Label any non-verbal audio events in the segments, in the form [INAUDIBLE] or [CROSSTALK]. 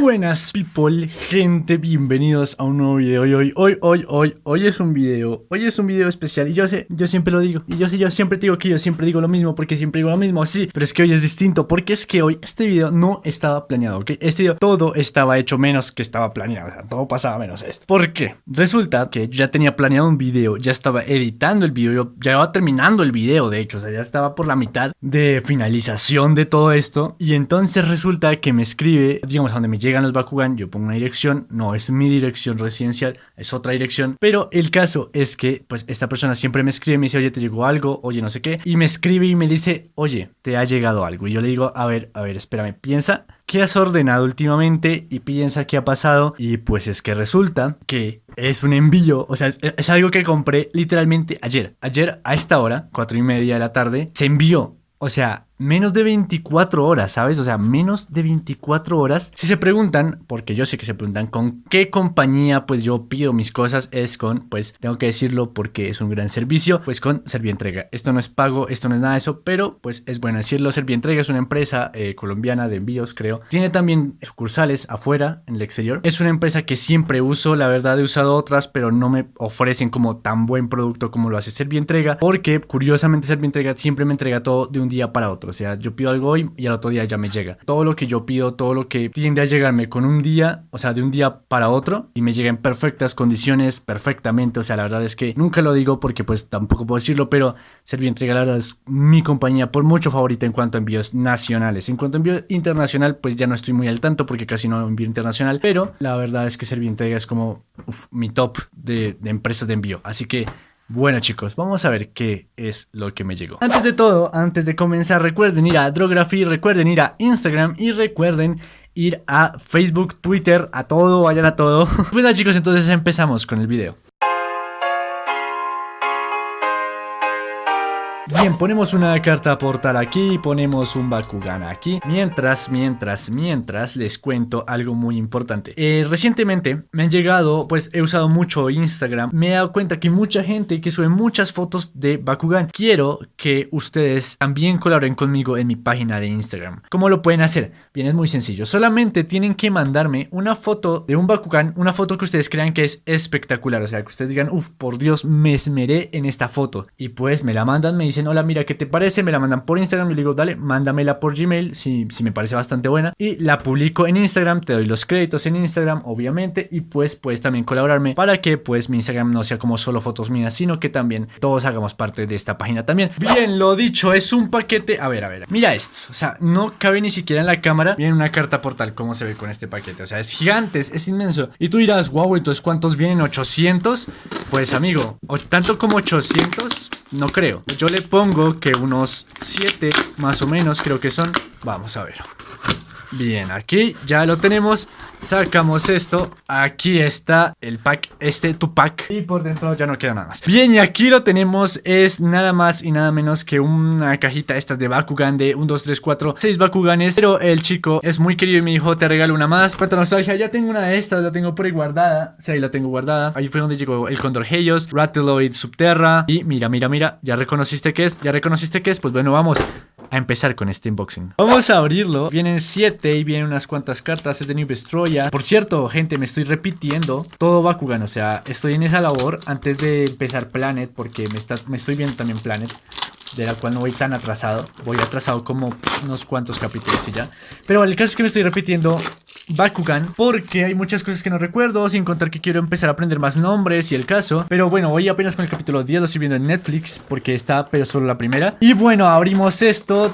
Buenas people, gente, bienvenidos a un nuevo video hoy, hoy, hoy, hoy, hoy, hoy es un video, hoy es un video especial y yo sé, yo siempre lo digo, y yo sé, yo siempre digo que yo siempre digo lo mismo porque siempre digo lo mismo, sí, pero es que hoy es distinto porque es que hoy este video no estaba planeado, ¿ok? Este video todo estaba hecho menos que estaba planeado, o sea, todo pasaba menos esto. ¿Por qué? Resulta que yo ya tenía planeado un video, ya estaba editando el video, ya iba terminando el video, de hecho, o sea, ya estaba por la mitad de finalización de todo esto y entonces resulta que me escribe, digamos, a donde me llegan los Bakugan, yo pongo una dirección, no es mi dirección residencial, es otra dirección, pero el caso es que pues esta persona siempre me escribe, me dice, oye, te llegó algo, oye, no sé qué, y me escribe y me dice, oye, te ha llegado algo, y yo le digo, a ver, a ver, espérame, piensa, ¿qué has ordenado últimamente? Y piensa qué ha pasado, y pues es que resulta que es un envío, o sea, es algo que compré literalmente ayer, ayer a esta hora, cuatro y media de la tarde, se envió, o sea, menos de 24 horas, ¿sabes? O sea, menos de 24 horas. Si se preguntan, porque yo sé que se preguntan con qué compañía pues yo pido mis cosas, es con, pues tengo que decirlo porque es un gran servicio, pues con Servientrega. Esto no es pago, esto no es nada de eso, pero pues es bueno decirlo. Servientrega es una empresa eh, colombiana de envíos, creo. Tiene también sucursales afuera, en el exterior. Es una empresa que siempre uso, la verdad he usado otras, pero no me ofrecen como tan buen producto como lo hace Servientrega, porque curiosamente Servientrega siempre me entrega todo de un día para otro. O sea, yo pido algo hoy y al otro día ya me llega. Todo lo que yo pido, todo lo que tiende a llegarme con un día, o sea, de un día para otro, y me llega en perfectas condiciones, perfectamente. O sea, la verdad es que nunca lo digo porque pues tampoco puedo decirlo, pero Servientrega la verdad es mi compañía por mucho favorita en cuanto a envíos nacionales. En cuanto a envío internacional, pues ya no estoy muy al tanto porque casi no envío internacional, pero la verdad es que Servientrega es como mi top de, de empresas de envío. Así que bueno chicos, vamos a ver qué es lo que me llegó. Antes de todo, antes de comenzar, recuerden ir a Drography, recuerden ir a Instagram y recuerden ir a Facebook, Twitter, a todo, vayan a todo. [LAUGHS] Bueno chicos, entonces empezamos con el video. Bien, ponemos una carta portal aquí, ponemos un Bakugan aquí. Mientras, mientras, mientras, les cuento algo muy importante. Eh, recientemente me han llegado, pues he usado mucho Instagram. Me he dado cuenta que mucha gente que sube muchas fotos de Bakugan. Quiero que ustedes también colaboren conmigo en mi página de Instagram. ¿Cómo lo pueden hacer? Bien, es muy sencillo. Solamente tienen que mandarme una foto de un Bakugan, una foto que ustedes crean que es espectacular. O sea, que ustedes digan, uff, por Dios, me esmeré en esta foto. Y pues me la mandan, me dicen, dicen, hola, mira, ¿qué te parece? Me la mandan por Instagram. y le digo, dale, mándamela por Gmail si, si me parece bastante buena. Y la publico en Instagram, te doy los créditos en Instagram, obviamente. Y pues puedes también colaborarme para que pues mi Instagram no sea como solo fotos mías, sino que también todos hagamos parte de esta página también. Bien, lo dicho, es un paquete. A ver, a ver, mira esto. O sea, no cabe ni siquiera en la cámara. Viene una carta portal, ¿cómo se ve con este paquete? O sea, es gigante, es, inmenso. Y tú dirás, wow, entonces ¿cuántos vienen? ¿800? Pues amigo, tanto como 800 no creo. Yo le pongo que unos 7 más o menos creo que son. Vamos a ver. Bien, aquí ya lo tenemos. Sacamos esto. Aquí está el pack, este tu pack. Y por dentro ya no queda nada más. Bien, y aquí lo tenemos. Es nada más y nada menos que una cajita estas de Bakugan de 1, 2, 3, 4, 6 Bakuganes. Pero el chico es muy querido y me dijo, te regalo una más. Cuánta nostalgia. Ya tengo una de estas, la tengo por ahí guardada. Sí, ahí la tengo guardada. Ahí fue donde llegó el Condor Helios, Rateloid Subterra. Y mira, mira, mira. ¿Ya reconociste qué es? ¿Ya reconociste qué es? Pues bueno, vamos a empezar con este unboxing. Vamos a abrirlo. Vienen 7 y vienen unas cuantas cartas. Es de New Destroya. Por cierto, gente, me estoy repitiendo todo Bakugan. O sea, estoy en esa labor antes de empezar Planet porque me, está, me estoy viendo también Planet de la cual no voy tan atrasado. Voy atrasado como unos cuantos capítulos y ya. Pero el caso es que me estoy repitiendo Bakugan porque hay muchas cosas que no recuerdo, sin contar que quiero empezar a aprender más nombres y el caso. Pero bueno, voy apenas con el capítulo 10, lo estoy viendo en Netflix porque está, pero solo la primera. Y bueno, abrimos esto.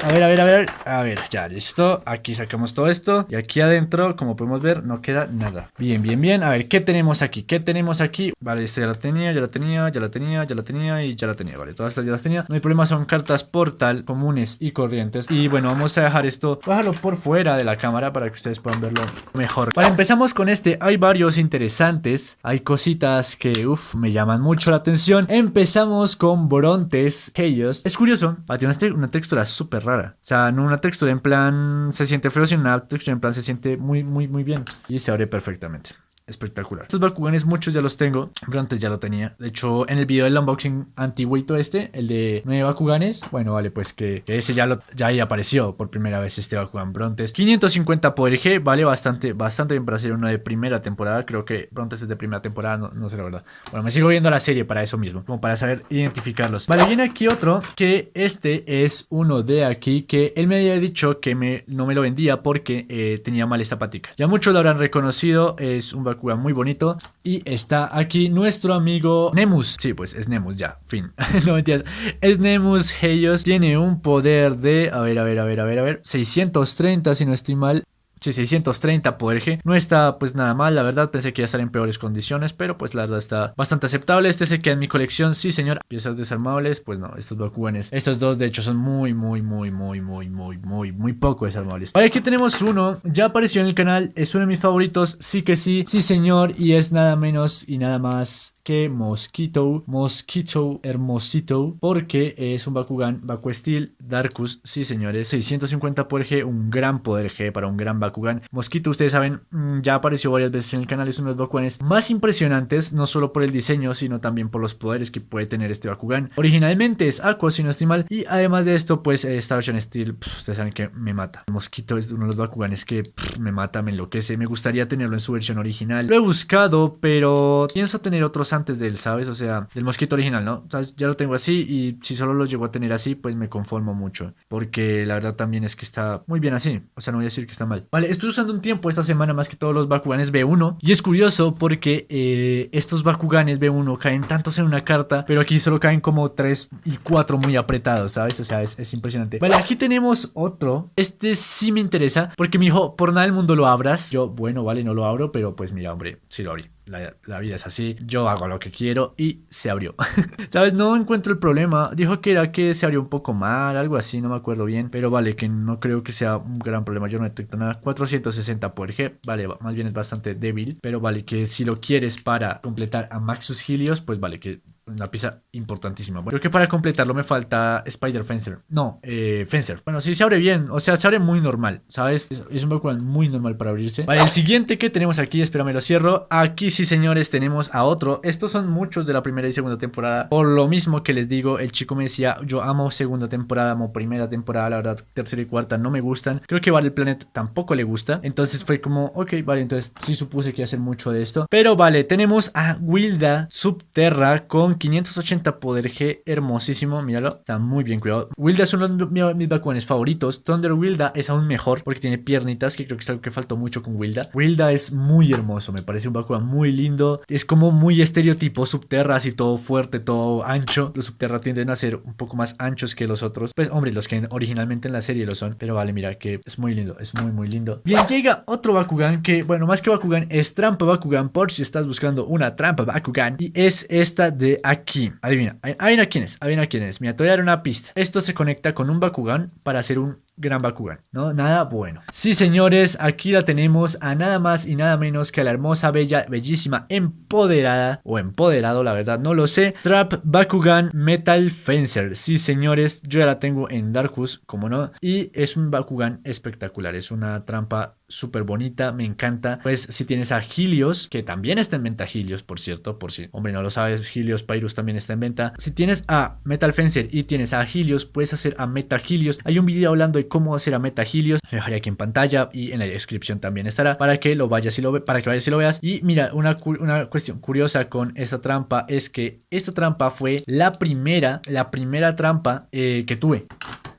A ver, a ver, a ver. A ver, ya, listo. Aquí sacamos todo esto. Y aquí adentro, como podemos ver, no queda nada. Bien, bien, bien. A ver, ¿qué tenemos aquí? ¿Qué tenemos aquí? Vale, esta ya la tenía, ya la tenía, ya la tenía, ya la tenía y ya la tenía. Vale, todas estas ya las tenía. No hay problema, son cartas portal comunes y corrientes. Y bueno, vamos a dejar esto, bajarlo por fuera de la cámara para que ustedes puedan verlo mejor. Vale, empezamos con este. Hay varios interesantes. Hay cositas que, uff, me llaman mucho la atención. Empezamos con Brontes Chaos. Es curioso, tiene una textura súper rara. O sea, no una textura en plan se siente feo, sino una textura en plan se siente muy, muy, muy bien. Y se abre perfectamente. Espectacular. Estos Bakuganes muchos ya los tengo, pero ya lo tenía. De hecho, en el video del unboxing antiguito este, el de 9 Bakuganes, bueno, vale, pues que, ese ya, lo, ya ahí apareció por primera vez este Bakugan Brontes. 550 poder G, vale bastante, bastante bien para ser uno de primera temporada. Creo que Brontes es de primera temporada, no, no sé la verdad. Bueno, me sigo viendo la serie para eso mismo, como para saber identificarlos. Vale, viene aquí otro, que este es uno de aquí, que él me había dicho que me, no me lo vendía porque eh, tenía mal esta patica. Ya muchos lo habrán reconocido, es un Bakugan muy bonito. Y está aquí nuestro amigo Nemus. Sí, pues es Nemus, ya, fin. [LAUGHS] no mentiras. Es Nemus Helios, tiene un poder de, a ver, a ver, a ver, a ver, a ver, 630 si no estoy mal. Sí, 630 poder G. No está pues nada mal, la verdad. Pensé que iba a estar en peores condiciones, pero pues la verdad está bastante aceptable. Este se queda en mi colección, sí señor. Piezas desarmables, pues no, estos Bakuganes. Estos dos de hecho son muy, muy, muy, muy, muy, muy, muy, muy poco desarmables. Vale, aquí tenemos uno. Ya apareció en el canal, es uno de mis favoritos. Sí que sí, sí señor. Y es nada menos y nada más Mosquito, Mosquito Hermosito, porque es un Bakugan, Baku Steel, Darkus, sí señores, 650 poder G, un gran poder G para un gran Bakugan. Mosquito, ustedes saben, mm, ya apareció varias veces en el canal, es uno de los Bakuganes más impresionantes, no solo por el diseño, sino también por los poderes que puede tener este Bakugan. Originalmente es Aqua, si no estoy mal, y además de esto, pues esta versión Steel, ustedes saben que me mata. Mosquito es uno de los Bakuganes que me mata, me enloquece, me gustaría tenerlo en su versión original. Lo he buscado, pero pienso tener otros antes del, ¿sabes? O sea, del mosquito original, ¿no? Ya lo tengo así y si solo lo llego a tener así, pues me conformo mucho. Porque la verdad también es que está muy bien así. O sea, no voy a decir que está mal. Vale, estoy usando un tiempo esta semana más que todos los Bakuganes B1. Y es curioso porque eh, estos Bakuganes B1 caen tantos en una carta, pero aquí solo caen como 3 y 4 muy apretados, ¿sabes? O sea, es, es impresionante. Vale, aquí tenemos otro. Este sí me interesa porque me dijo, por nada del mundo lo abras. Yo, bueno, vale, no lo abro, pero pues mira, hombre, sí lo abrí la, vida es así, yo hago lo que quiero y se abrió. [LAUGHS] ¿Sabes? No encuentro el problema. Dijo que era que se abrió un poco mal, algo así, no me acuerdo bien. Pero vale, que no creo que sea un gran problema. Yo no detecto nada. 460 por G, vale, más bien es bastante débil. Pero vale, que si lo quieres para completar a Maxus Helios, pues vale, que una pieza importantísima. Bueno, creo que para completarlo me falta Spider Fencer. No, eh, Fencer. Bueno, sí se abre bien. O sea, se abre muy normal, ¿sabes? Es, un Bakugan muy normal para abrirse. Vale, el siguiente que tenemos aquí, espérame, lo cierro. Aquí sí, señores, tenemos a otro. Estos son muchos de la primera y segunda temporada. Por lo mismo que les digo, el chico me decía, yo amo segunda temporada, amo primera temporada. La verdad, tercera y cuarta no me gustan. Creo que Vale Planet tampoco le gusta. Entonces fue como, ok, vale, entonces sí supuse que iba a hacer mucho de esto. Pero vale, tenemos a Wilda Subterra con 580 poder G, hermosísimo, míralo, está muy bien cuidado. Wilda es uno de mis Bakuganes favoritos, Thunder Wilda es aún mejor porque tiene piernitas, que creo que es algo que faltó mucho con Wilda. Wilda es muy hermoso, me parece un Bakugan muy lindo, es como muy estereotipo subterra, así todo fuerte, todo ancho. Los subterra tienden a ser un poco más anchos que los otros, pues hombre, los que originalmente en la serie lo son, pero vale, mira que es muy lindo, es muy muy lindo. Bien, llega otro Bakugan que, bueno, más que Bakugan, es trampa Bakugan por si estás buscando una trampa Bakugan y es esta de aquí. Adivina, adivina quién es, adivina quién es. Mira, te voy a dar una pista. Esto se conecta con un Bakugan para hacer un gran Bakugan, ¿no? Nada bueno. Sí, señores, aquí la tenemos a nada más y nada menos que a la hermosa, bella, bellísima, empoderada o empoderado, la verdad, no lo sé. Trap Bakugan Metal Fencer. Sí, señores, yo ya la tengo en Darkus, como no. Y es un Bakugan espectacular, es una trampa súper bonita, me encanta. Pues si tienes a Helios, que también está en venta Helios, por cierto, por si, hombre, no lo sabes, Helios Pyrus también está en venta. Si tienes a Metal Fencer y tienes a Helios, puedes hacer a Meta Helios. Hay un video hablando de cómo hacer a. Lo dejaré aquí en pantalla y en la descripción también estará para que lo vayas y lo, para que vayas y lo veas. Y mira, una, una cuestión curiosa con esta trampa es que esta trampa fue la primera, la primera trampa eh, que tuve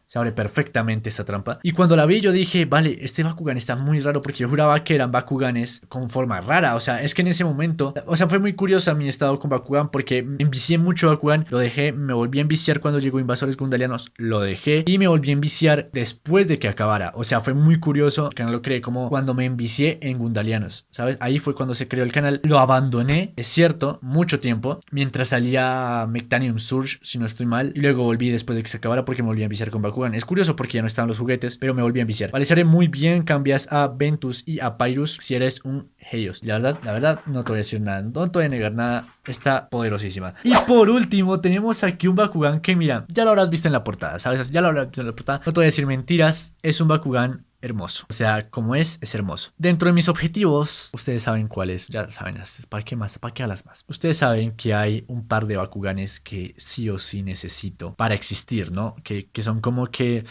se abre perfectamente esta trampa. Y cuando la vi yo dije, vale, este Bakugan está muy raro porque yo juraba que eran Bakuganes con forma rara. O sea, es que en ese momento, o sea, fue muy curiosa mi estado con Bakugan porque me envicié mucho Bakugan, lo dejé, me volví a enviciar cuando llegó Invasores Gundalianos, lo dejé y me volví a enviciar después de que acabara. O sea, fue muy curioso, que no lo creé, como cuando me envicié en Gundalianos, ¿sabes? Ahí fue cuando se creó el canal. Lo abandoné, es cierto, mucho tiempo, mientras salía Mectanium Surge, si no estoy mal, y luego volví después de que se acabara porque me volví a enviciar con Bakugan. Es curioso porque ya no estaban los juguetes, pero me volví a enviciar. Vale, muy bien, cambias a Ventus y a Pyrus si eres un Heios. La verdad, la verdad, no te voy a decir nada, no te voy a negar nada, está poderosísima. Y por último, tenemos aquí un Bakugan que, mira, ya lo habrás visto en la portada, ¿sabes? Ya lo habrás visto en la portada, no te voy a decir mentiras, es un Bakugan hermoso. O sea, como es, es hermoso. Dentro de mis objetivos, ustedes saben cuáles, ya saben, ¿para qué más? ¿Para qué hablas más? Ustedes saben que hay un par de Bakuganes que sí o sí necesito para existir, ¿no? Que, que son como que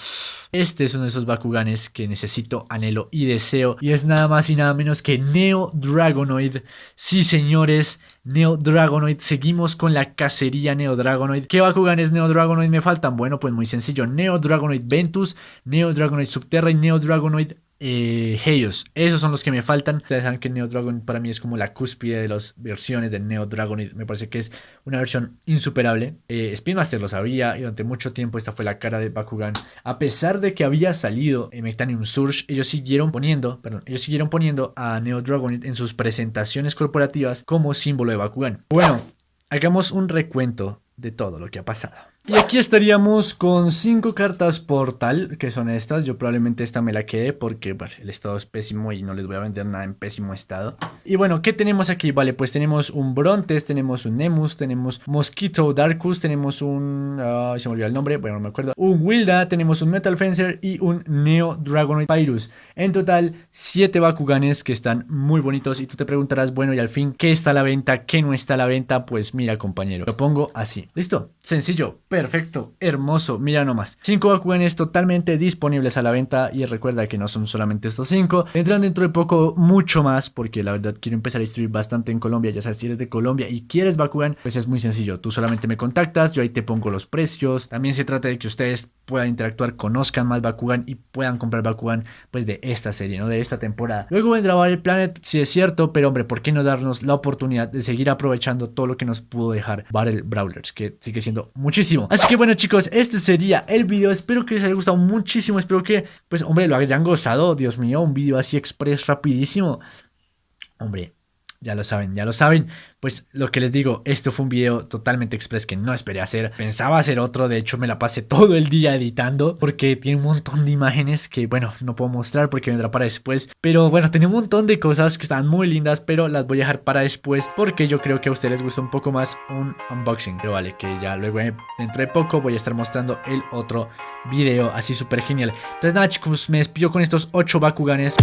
este es uno de esos Bakuganes que necesito, anhelo y deseo. Y es nada más y nada menos que Neo Dragonoid. Sí, señores, Neo Dragonoid. Seguimos con la cacería Neo Dragonoid. ¿Qué Bakuganes Neo Dragonoid me faltan? Bueno, pues muy sencillo. Neo Dragonoid Ventus, Neo Dragonoid Subterra y Neo Eh, Esos son los que me faltan. Ustedes saben que Neo Dragon para mí es como la cúspide de las versiones de Neo Dragon. Me parece que es una versión insuperable. Eh, Spinmaster lo sabía y durante mucho tiempo esta fue la cara de Bakugan. A pesar de que había salido en Mectanium Surge, ellos siguieron poniendo, perdón, ellos siguieron poniendo a Neo Dragon en sus presentaciones corporativas como símbolo de Bakugan. Bueno, hagamos un recuento de todo lo que ha pasado. Y aquí estaríamos con cinco cartas portal, que son estas. Yo probablemente esta me la quede porque el estado es pésimo y no les voy a vender nada en pésimo estado. Y bueno, ¿qué tenemos aquí? Vale, pues tenemos un Brontes, tenemos un Nemus, tenemos Mosquito Darkus, tenemos un... se me olvidó el nombre, bueno, no me acuerdo. Un Wilda, tenemos un Metal Fencer y un Neo Dragonoid Pyrus. En total, siete Bakuganes que están muy bonitos y tú te preguntarás, bueno, y al fin, ¿qué está a la venta? ¿Qué no está a la venta? Pues mira, compañero, lo pongo así. ¿Listo? Sencillo, Perfecto, hermoso, mira nomás. 5 Bakuganes totalmente disponibles a la venta y recuerda que no son solamente estos 5. Vendrán dentro de poco mucho más porque la verdad quiero empezar a distribuir bastante en Colombia. Ya sabes, si eres de Colombia y quieres Bakugan, pues es muy sencillo. Tú solamente me contactas, yo ahí te pongo los precios. También se trata de que ustedes puedan interactuar, conozcan más Bakugan y puedan comprar Bakugan pues de esta serie, ¿no? De esta temporada. Luego vendrá Battle Planet, si es cierto, pero hombre, ¿por qué no darnos la oportunidad de seguir aprovechando todo lo que nos pudo dejar Battle Brawlers? Que sigue siendo muchísimo. Así que bueno chicos, este sería el video. Espero que les haya gustado muchísimo. Espero que, pues hombre, lo hayan gozado. Dios mío, un video así express rapidísimo. Hombre, ya lo saben, ya lo saben. Pues lo que les digo, esto fue un video totalmente express que no esperé hacer. Pensaba hacer otro, de hecho me la pasé todo el día editando porque tiene un montón de imágenes que bueno, no puedo mostrar porque vendrá para después. Pero bueno, tiene un montón de cosas que están muy lindas, pero las voy a dejar para después porque yo creo que a ustedes les gusta un poco más un unboxing. Pero vale, que ya luego eh, dentro de poco voy a estar mostrando el otro video así súper genial. Entonces nada chicos, me despido con estos 8 Bakuganes.